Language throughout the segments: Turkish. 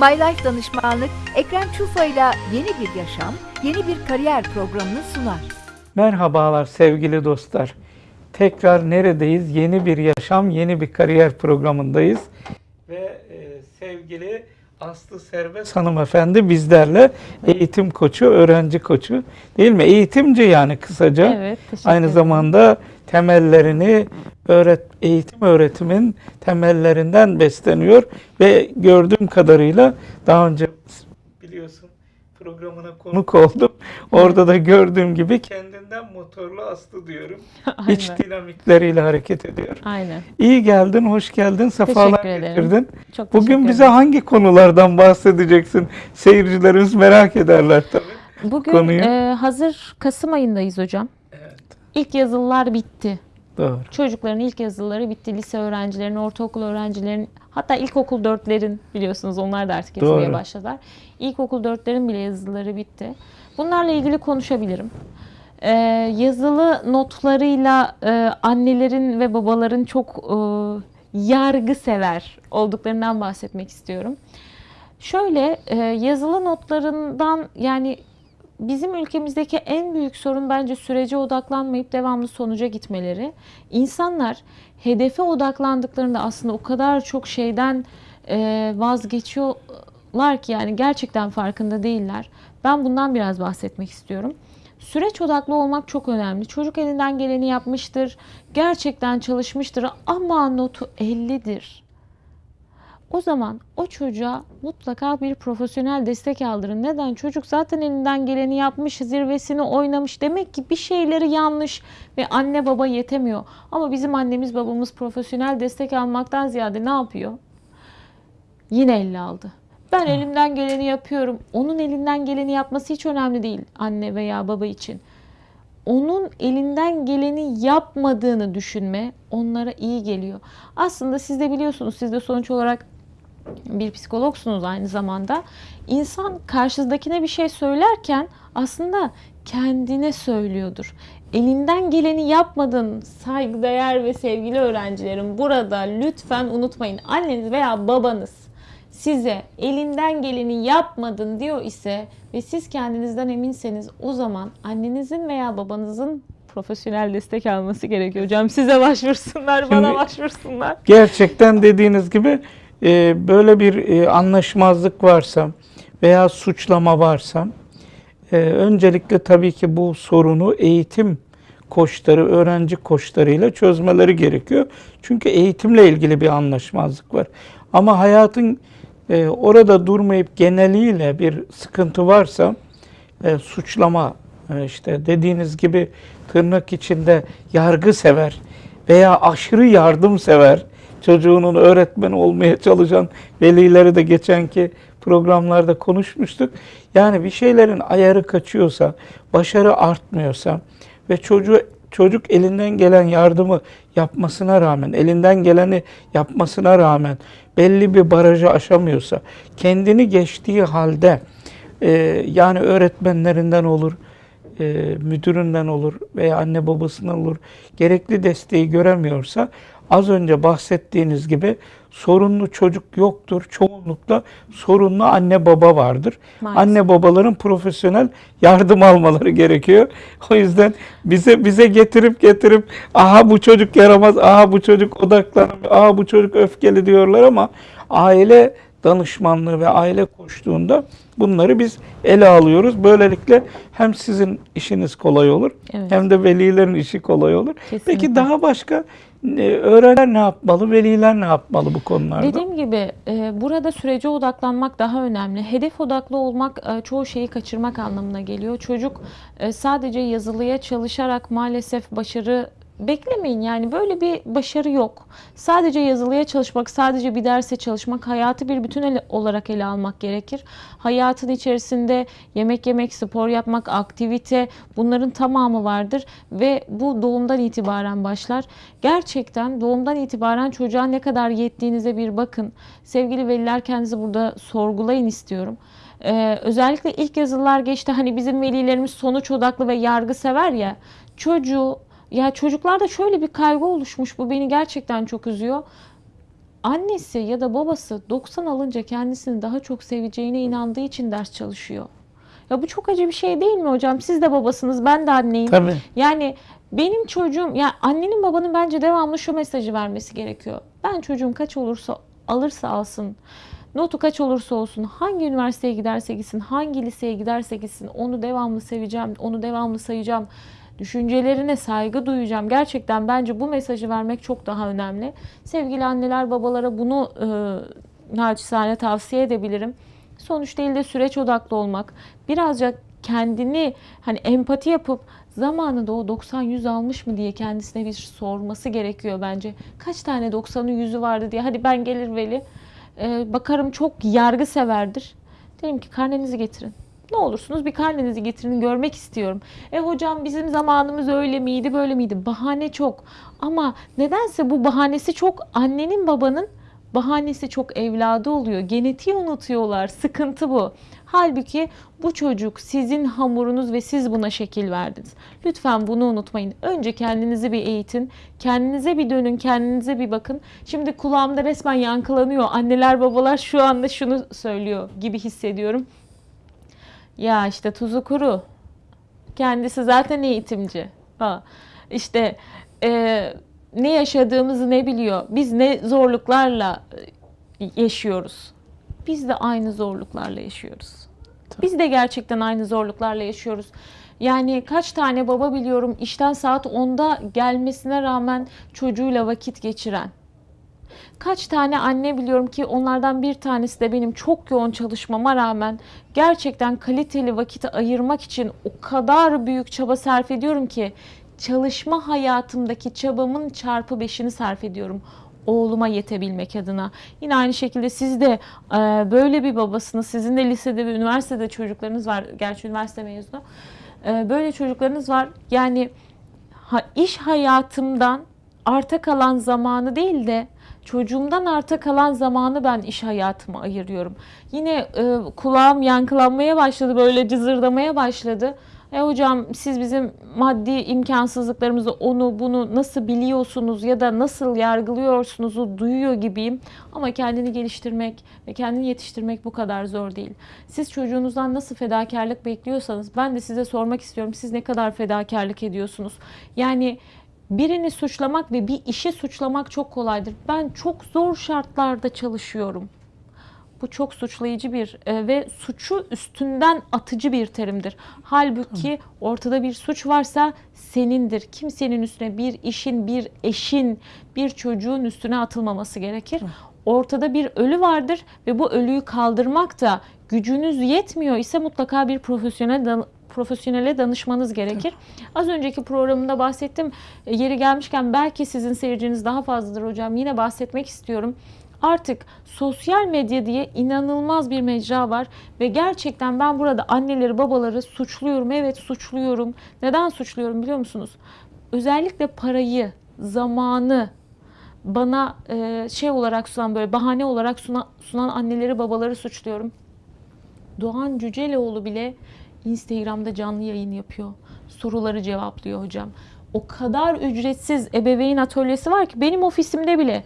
My Life Danışmanlık Ekrem Çufa ile yeni bir yaşam, yeni bir kariyer programını sunar. Merhabalar sevgili dostlar. Tekrar neredeyiz? Yeni bir yaşam, yeni bir kariyer programındayız. Ve e, sevgili Aslı Serbest hanımefendi bizlerle eğitim koçu, öğrenci koçu değil mi? Eğitimci yani kısaca. Evet, teşekkür Aynı ederim. zamanda temellerini öğret eğitim öğretimin temellerinden besleniyor ve gördüğüm kadarıyla daha önce biliyorsun programına konuk oldum. Orada da gördüğüm gibi kendinden motorlu aslı diyorum. İç Aynen. dinamikleriyle hareket ediyor. Aynen. İyi geldin, hoş geldin, sefalar getirdin. Çok Bugün bize hangi konulardan bahsedeceksin? Seyircilerimiz merak ederler tabii. Bugün konuyu? e, hazır Kasım ayındayız hocam. İlk yazılılar bitti. doğru. Çocukların ilk yazıları bitti. Lise öğrencilerin, ortaokul öğrencilerin, hatta ilkokul dörtlerin biliyorsunuz onlar da artık yazmaya Doğru. başladılar. İlkokul dörtlerin bile yazıları bitti. Bunlarla ilgili konuşabilirim. E, yazılı notlarıyla e, annelerin ve babaların çok e, yargı sever olduklarından bahsetmek istiyorum. Şöyle e, yazılı notlarından yani bizim ülkemizdeki en büyük sorun bence sürece odaklanmayıp devamlı sonuca gitmeleri. İnsanlar hedefe odaklandıklarında aslında o kadar çok şeyden e, vazgeçiyorlar ki yani gerçekten farkında değiller. Ben bundan biraz bahsetmek istiyorum. Süreç odaklı olmak çok önemli. Çocuk elinden geleni yapmıştır, gerçekten çalışmıştır ama notu 50'dir. O zaman o çocuğa mutlaka bir profesyonel destek aldırın. Neden? Çocuk zaten elinden geleni yapmış, zirvesini oynamış. Demek ki bir şeyleri yanlış ve anne baba yetemiyor. Ama bizim annemiz babamız profesyonel destek almaktan ziyade ne yapıyor? Yine elle aldı. Ben elimden geleni yapıyorum. Onun elinden geleni yapması hiç önemli değil anne veya baba için. Onun elinden geleni yapmadığını düşünme onlara iyi geliyor. Aslında siz de biliyorsunuz, siz de sonuç olarak bir psikologsunuz aynı zamanda. İnsan karşısındakine bir şey söylerken aslında kendine söylüyordur. Elinden geleni yapmadın saygıdeğer ve sevgili öğrencilerim. Burada lütfen unutmayın. Anneniz veya babanız size elinden geleni yapmadın diyor ise ve siz kendinizden eminseniz o zaman annenizin veya babanızın profesyonel destek alması gerekiyor. Hocam size başvursunlar, bana Şimdi- başvursunlar. Gerçekten dediğiniz gibi e, böyle bir e, anlaşmazlık varsa veya suçlama varsa e, öncelikle tabii ki bu sorunu eğitim koçları, öğrenci koçlarıyla çözmeleri gerekiyor. Çünkü eğitimle ilgili bir anlaşmazlık var. Ama hayatın e, orada durmayıp geneliyle bir sıkıntı varsa e, suçlama e, işte dediğiniz gibi tırnak içinde yargı sever veya aşırı yardım sever çocuğunun öğretmen olmaya çalışan velileri de geçenki programlarda konuşmuştuk. Yani bir şeylerin ayarı kaçıyorsa, başarı artmıyorsa ve çocuğu çocuk elinden gelen yardımı yapmasına rağmen, elinden geleni yapmasına rağmen belli bir barajı aşamıyorsa, kendini geçtiği halde e, yani öğretmenlerinden olur, e, müdüründen olur veya anne babasından olur gerekli desteği göremiyorsa az önce bahsettiğiniz gibi sorunlu çocuk yoktur. Çoğunlukla sorunlu anne baba vardır. Maalesef. Anne babaların profesyonel yardım almaları gerekiyor. O yüzden bize bize getirip getirip aha bu çocuk yaramaz, aha bu çocuk odaklanamıyor, aha bu çocuk öfkeli diyorlar ama aile danışmanlığı ve aile koştuğunda bunları biz ele alıyoruz. Böylelikle hem sizin işiniz kolay olur Evet. hem de velilerin işi kolay olur. Peki Kesinlikle. daha başka e, öğrenciler ne yapmalı, veliler ne yapmalı bu konularda? Dediğim gibi e, burada sürece odaklanmak daha önemli. Hedef odaklı olmak e, çoğu şeyi kaçırmak anlamına geliyor. Çocuk e, sadece yazılıya çalışarak maalesef başarı beklemeyin. Yani böyle bir başarı yok. Sadece yazılıya çalışmak, sadece bir derse çalışmak, hayatı bir bütün ele- olarak ele almak gerekir. Hayatın içerisinde yemek yemek, spor yapmak, aktivite bunların tamamı vardır ve bu doğumdan itibaren başlar. Gerçekten doğumdan itibaren çocuğa ne kadar yettiğinize bir bakın. Sevgili veliler kendinizi burada sorgulayın istiyorum. Ee, özellikle ilk yazılılar geçti. Hani bizim velilerimiz sonuç odaklı ve yargı sever ya. Çocuğu ya çocuklarda şöyle bir kaygı oluşmuş. Bu beni gerçekten çok üzüyor. annesi ya da babası 90 alınca kendisini daha çok seveceğine inandığı için ders çalışıyor. Ya bu çok acı bir şey değil mi hocam? Siz de babasınız, ben de anneyim. Tabii. Yani benim çocuğum, ya annenin babanın bence devamlı şu mesajı vermesi gerekiyor. Ben çocuğum kaç olursa alırsa alsın, notu kaç olursa olsun, hangi üniversiteye giderse gitsin, hangi liseye giderse gitsin, onu devamlı seveceğim, onu devamlı sayacağım. Düşüncelerine saygı duyacağım. Gerçekten bence bu mesajı vermek çok daha önemli. Sevgili anneler, babalara bunu e, naçizane tavsiye edebilirim. Sonuç değil de süreç odaklı olmak. Birazcık kendini hani empati yapıp zamanında o 90-100 almış mı diye kendisine bir sorması gerekiyor bence. Kaç tane 90'ı 100'ü vardı diye. Hadi ben gelir veli. e, bakarım çok yargı severdir. Derim ki karnenizi getirin. Ne olursunuz bir karnenizi getirin görmek istiyorum. E hocam bizim zamanımız öyle miydi böyle miydi? Bahane çok. Ama nedense bu bahanesi çok annenin babanın bahanesi çok evladı oluyor. Genetiği unutuyorlar. Sıkıntı bu. Halbuki bu çocuk sizin hamurunuz ve siz buna şekil verdiniz. Lütfen bunu unutmayın. Önce kendinizi bir eğitin. Kendinize bir dönün, kendinize bir bakın. Şimdi kulağımda resmen yankılanıyor. Anneler babalar şu anda şunu söylüyor gibi hissediyorum. Ya işte tuzu kuru. Kendisi zaten eğitimci. Ha, işte e, ne yaşadığımızı ne biliyor. Biz ne zorluklarla e, yaşıyoruz. Biz de aynı zorluklarla yaşıyoruz. Biz de gerçekten aynı zorluklarla yaşıyoruz. Yani kaç tane baba biliyorum işten saat 10'da gelmesine rağmen çocuğuyla vakit geçiren. Kaç tane anne biliyorum ki onlardan bir tanesi de benim çok yoğun çalışmama rağmen gerçekten kaliteli vakit ayırmak için o kadar büyük çaba sarf ediyorum ki çalışma hayatımdaki çabamın çarpı beşini sarf ediyorum oğluma yetebilmek adına. Yine aynı şekilde siz de e, böyle bir babasınız. Sizin de lisede ve üniversitede çocuklarınız var. Gerçi üniversite mezunu. E, böyle çocuklarınız var. Yani iş hayatımdan arta kalan zamanı değil de çocuğumdan arta kalan zamanı ben iş hayatıma ayırıyorum. Yine e, kulağım yankılanmaya başladı, böyle cızırdamaya başladı. E hocam siz bizim maddi imkansızlıklarımızı onu bunu nasıl biliyorsunuz ya da nasıl yargılıyorsunuzu duyuyor gibiyim. Ama kendini geliştirmek ve kendini yetiştirmek bu kadar zor değil. Siz çocuğunuzdan nasıl fedakarlık bekliyorsanız ben de size sormak istiyorum. Siz ne kadar fedakarlık ediyorsunuz? Yani birini suçlamak ve bir işi suçlamak çok kolaydır. Ben çok zor şartlarda çalışıyorum. Bu çok suçlayıcı bir e, ve suçu üstünden atıcı bir terimdir. Halbuki ortada bir suç varsa senindir. Kimsenin üstüne bir işin, bir eşin, bir çocuğun üstüne atılmaması gerekir. Ortada bir ölü vardır ve bu ölüyü kaldırmak da gücünüz yetmiyor ise mutlaka bir profesyonel profesyonele danışmanız gerekir. Az önceki programında bahsettim. E, Yeri gelmişken belki sizin seyirciniz daha fazladır hocam. Yine bahsetmek istiyorum. Artık sosyal medya diye inanılmaz bir mecra var ve gerçekten ben burada anneleri babaları suçluyorum. Evet suçluyorum. Neden suçluyorum biliyor musunuz? Özellikle parayı, zamanı bana e, şey olarak sunan böyle bahane olarak sunan, sunan anneleri babaları suçluyorum. Doğan Cüceloğlu bile Instagram'da canlı yayın yapıyor. Soruları cevaplıyor hocam. O kadar ücretsiz ebeveyn atölyesi var ki benim ofisimde bile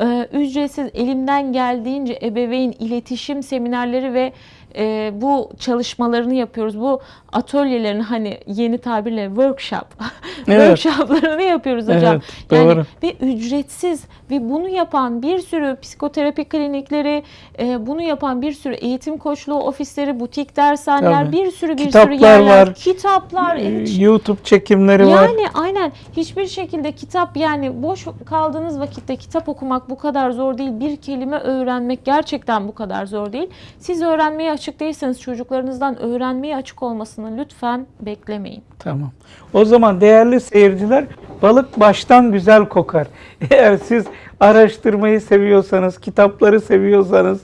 e, ücretsiz elimden geldiğince ebeveyn iletişim seminerleri ve e, bu çalışmalarını yapıyoruz. Bu atölyelerin hani yeni tabirle workshop Evet. workshoplarını yapıyoruz hocam. Evet, Yani doğru. ve ücretsiz ve bunu yapan bir sürü psikoterapi klinikleri, e, bunu yapan bir sürü eğitim koçluğu ofisleri, butik dershaneler, Tabii. bir sürü bir Kitaplar sürü yerler, var. kitaplar, Ee, evet, YouTube çekimleri var. yani aynen hiçbir şekilde kitap yani boş kaldığınız vakitte kitap okumak bu kadar zor değil. Bir kelime öğrenmek gerçekten bu kadar zor değil. Siz öğrenmeye açık değilseniz çocuklarınızdan öğrenmeye açık olmasını lütfen beklemeyin. Tamam. O zaman değerli seyirciler balık baştan güzel kokar. Eğer siz araştırmayı seviyorsanız, kitapları seviyorsanız,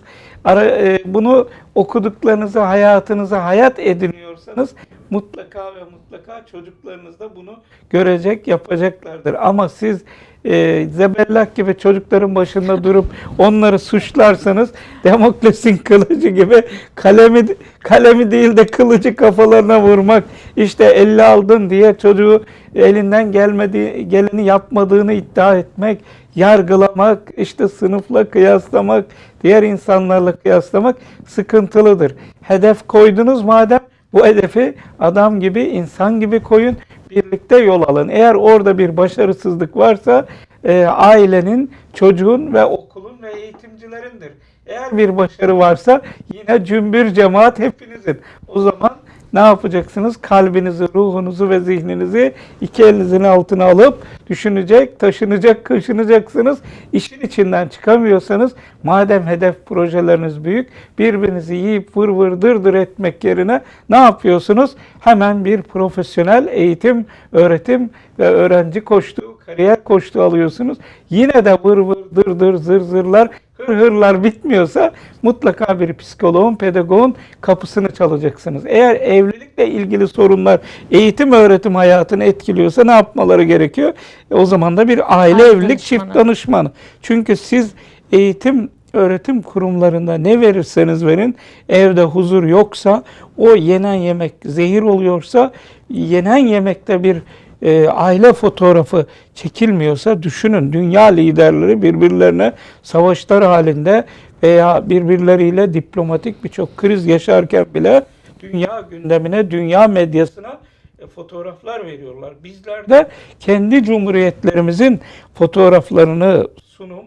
e, bunu okuduklarınızı hayatınıza hayat ediniyorsanız mutlaka ve mutlaka çocuklarınız da bunu görecek, yapacaklardır. Ama siz e, zebellak gibi çocukların başında durup onları suçlarsanız Demokles'in kılıcı gibi kalemi kalemi değil de kılıcı kafalarına vurmak işte elle aldın diye çocuğu elinden gelmediği geleni yapmadığını iddia etmek yargılamak, işte sınıfla kıyaslamak, diğer insanlarla kıyaslamak sıkıntılıdır. Hedef koydunuz madem bu hedefi adam gibi, insan gibi koyun, birlikte yol alın. Eğer orada bir başarısızlık varsa e, ailenin, çocuğun ve okulun ve eğitimcilerindir. Eğer bir başarı varsa yine cümbür cemaat hepinizin. O zaman ne yapacaksınız? Kalbinizi, ruhunuzu ve zihninizi iki elinizin altına alıp düşünecek, taşınacak, kaşınacaksınız. İşin içinden çıkamıyorsanız madem hedef projeleriniz büyük, birbirinizi yiyip vır vır dırdır etmek yerine ne yapıyorsunuz? Hemen bir profesyonel eğitim, öğretim ve öğrenci koştuğu, kariyer koştuğu alıyorsunuz. Yine de vır vır dır dır zır zırlar hırlar bitmiyorsa mutlaka bir psikoloğun, pedagogun kapısını çalacaksınız. Eğer evlilikle ilgili sorunlar eğitim öğretim hayatını etkiliyorsa ne yapmaları gerekiyor? E, o zaman da bir aile Aile evlilik danışmanı. çift danışmanı. Çünkü siz eğitim öğretim kurumlarında ne verirseniz verin evde huzur yoksa o yenen yemek zehir oluyorsa yenen yemekte bir e, aile fotoğrafı çekilmiyorsa düşünün dünya liderleri birbirlerine savaşlar halinde veya birbirleriyle diplomatik birçok kriz yaşarken bile dünya gündemine, dünya medyasına e, fotoğraflar veriyorlar. Bizler de kendi cumhuriyetlerimizin fotoğraflarını sunum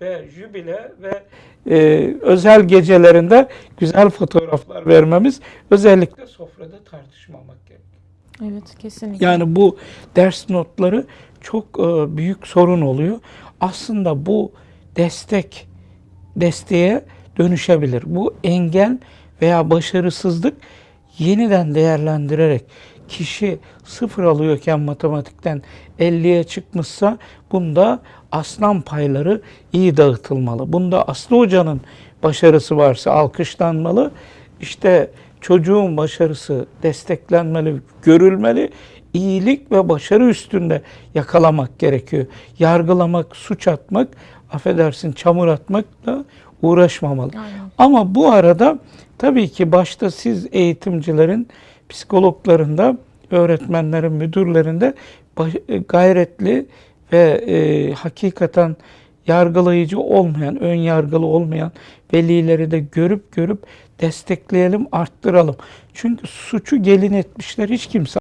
ve jübile ve e, özel gecelerinde güzel fotoğraflar vermemiz özellikle sofrada tartışmamak gerekiyor. Evet kesinlikle. Yani bu ders notları çok e, büyük sorun oluyor. Aslında bu destek desteğe dönüşebilir. Bu engel veya başarısızlık yeniden değerlendirerek kişi sıfır alıyorken matematikten 50'ye çıkmışsa bunda aslan payları iyi dağıtılmalı. Bunda Aslı Hoca'nın başarısı varsa alkışlanmalı. İşte çocuğun başarısı desteklenmeli, görülmeli. İyilik ve başarı üstünde yakalamak gerekiyor. Yargılamak, suç atmak, affedersin çamur atmakla uğraşmamalı. Aynen. Ama bu arada tabii ki başta siz eğitimcilerin, psikologların da, öğretmenlerin, müdürlerin de baş- e, gayretli ve e, hakikaten yargılayıcı olmayan, ön yargılı olmayan velileri de görüp görüp destekleyelim, arttıralım. Çünkü suçu gelin etmişler hiç kimse